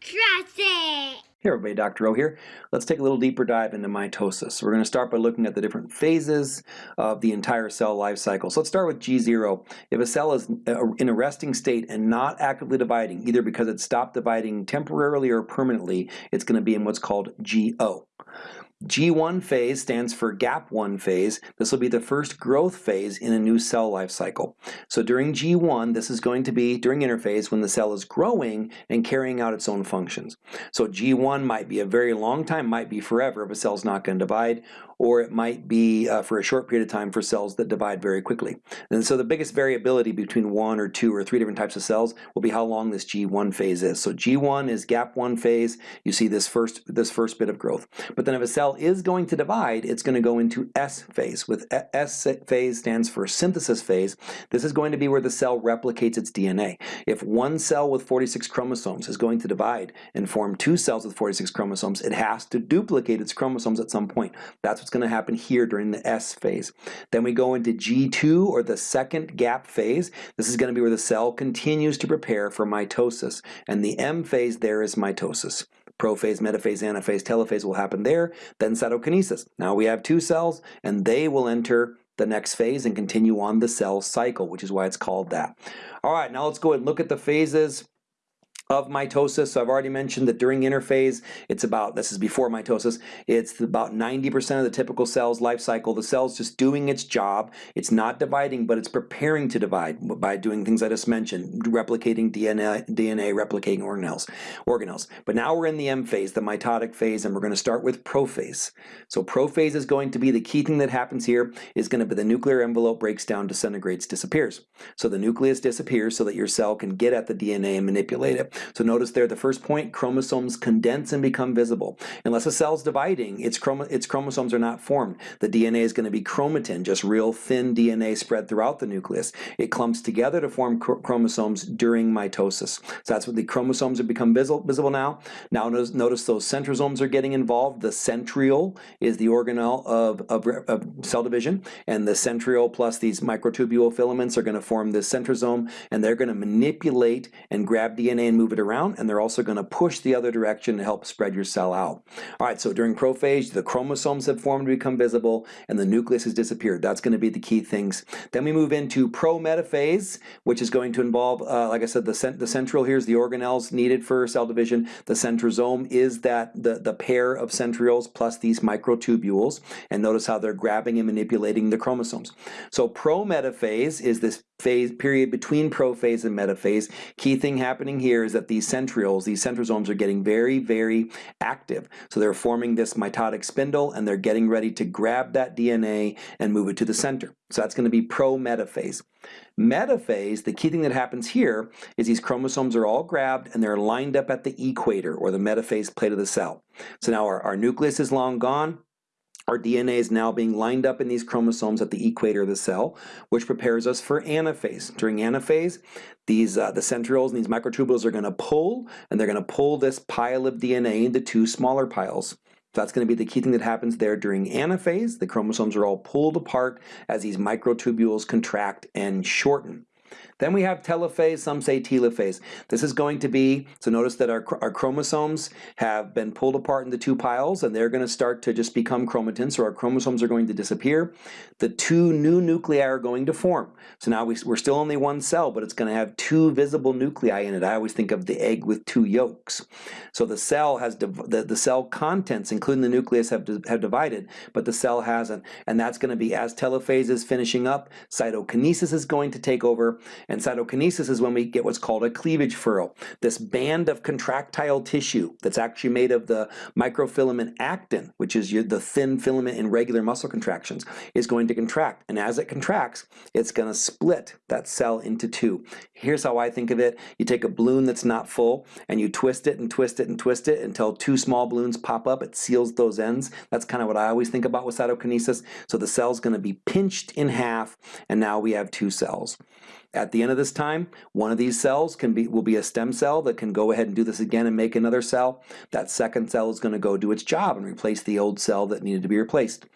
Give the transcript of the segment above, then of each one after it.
Trust it! Hey everybody, Dr. O here. Let's take a little deeper dive into mitosis. We're going to start by looking at the different phases of the entire cell life cycle. So let's start with G0. If a cell is uh, in a resting state and not actively dividing, either because it stopped dividing temporarily or permanently, it's going to be in what's called G0. G1 phase stands for gap 1 phase. This will be the first growth phase in a new cell life cycle. So during G1, this is going to be during interphase when the cell is growing and carrying out its own functions. So G1 might be a very long time, might be forever if a cell's not going to divide, or it might be uh, for a short period of time for cells that divide very quickly. And so the biggest variability between one or two or three different types of cells will be how long this G1 phase is. So G1 is gap 1 phase. You see this first, this first bit of growth. But then if a cell is going to divide, it's going to go into S phase. With S phase stands for synthesis phase. This is going to be where the cell replicates its DNA. If one cell with 46 chromosomes is going to divide and form two cells with 46 chromosomes, it has to duplicate its chromosomes at some point. That's what's going to happen here during the S phase. Then we go into G2 or the second gap phase. This is going to be where the cell continues to prepare for mitosis. And the M phase there is mitosis. Prophase, metaphase, anaphase, telophase will happen there. Then cytokinesis. Now we have two cells and they will enter the next phase and continue on the cell cycle, which is why it's called that. All right, now let's go and look at the phases of mitosis. So I've already mentioned that during interphase, it's about, this is before mitosis, it's about 90% of the typical cell's life cycle. The cell's just doing its job. It's not dividing, but it's preparing to divide by doing things I just mentioned, replicating DNA, DNA replicating organelles, organelles. But now we're in the M phase, the mitotic phase, and we're going to start with prophase. So prophase is going to be the key thing that happens here is going to be the nuclear envelope breaks down, disintegrates, disappears. So the nucleus disappears so that your cell can get at the DNA and manipulate it. So notice there, the first point, chromosomes condense and become visible. Unless a cell's dividing, its, chrom its chromosomes are not formed. The DNA is going to be chromatin, just real thin DNA spread throughout the nucleus. It clumps together to form chromosomes during mitosis. So that's what the chromosomes have become visible, visible now. Now notice, notice those centrosomes are getting involved. The centriole is the organelle of, of, of cell division, and the centriole plus these microtubule filaments are going to form this centrosome, and they're going to manipulate and grab DNA and move it around, and they're also going to push the other direction to help spread your cell out. All right, so during prophase, the chromosomes have formed to become visible, and the nucleus has disappeared. That's going to be the key things. Then we move into prometaphase, which is going to involve, uh, like I said, the, cent the centriole here is the organelles needed for cell division. The centrosome is that the, the pair of centrioles plus these microtubules, and notice how they're grabbing and manipulating the chromosomes. So prometaphase is this phase period between prophase and metaphase. Key thing happening here is that these centrioles, these centrosomes are getting very, very active. So they're forming this mitotic spindle and they're getting ready to grab that DNA and move it to the center. So that's going to be pro-metaphase. Metaphase, the key thing that happens here is these chromosomes are all grabbed and they're lined up at the equator or the metaphase plate of the cell. So now our, our nucleus is long gone, our DNA is now being lined up in these chromosomes at the equator of the cell, which prepares us for anaphase. During anaphase, these uh, the centrioles and these microtubules are going to pull, and they're going to pull this pile of DNA into two smaller piles. That's going to be the key thing that happens there during anaphase. The chromosomes are all pulled apart as these microtubules contract and shorten. Then we have telophase, some say telophase. This is going to be, so notice that our, our chromosomes have been pulled apart into two piles and they're going to start to just become chromatin, so our chromosomes are going to disappear. The two new nuclei are going to form. So now we, we're still only one cell, but it's going to have two visible nuclei in it. I always think of the egg with two yolks. So the cell has, the, the cell contents, including the nucleus, have, have divided, but the cell hasn't. And that's going to be as telophase is finishing up, cytokinesis is going to take over, and cytokinesis is when we get what's called a cleavage furrow. This band of contractile tissue that's actually made of the microfilament actin, which is the thin filament in regular muscle contractions, is going to contract. And as it contracts, it's going to split that cell into two. Here's how I think of it. You take a balloon that's not full and you twist it and twist it and twist it until two small balloons pop up. It seals those ends. That's kind of what I always think about with cytokinesis. So the cell's going to be pinched in half and now we have two cells. At the end of this time, one of these cells can be will be a stem cell that can go ahead and do this again and make another cell. That second cell is going to go do its job and replace the old cell that needed to be replaced.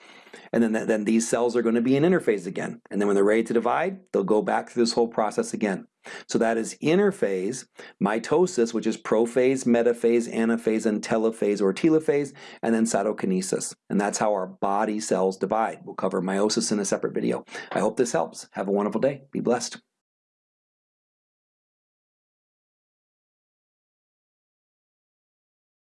and then, then these cells are going to be in interphase again. And then when they're ready to divide, they'll go back through this whole process again. So that is interphase, mitosis, which is prophase, metaphase, anaphase, and telophase or telophase, and then cytokinesis. And that's how our body cells divide. We'll cover meiosis in a separate video. I hope this helps. Have a wonderful day. Be blessed.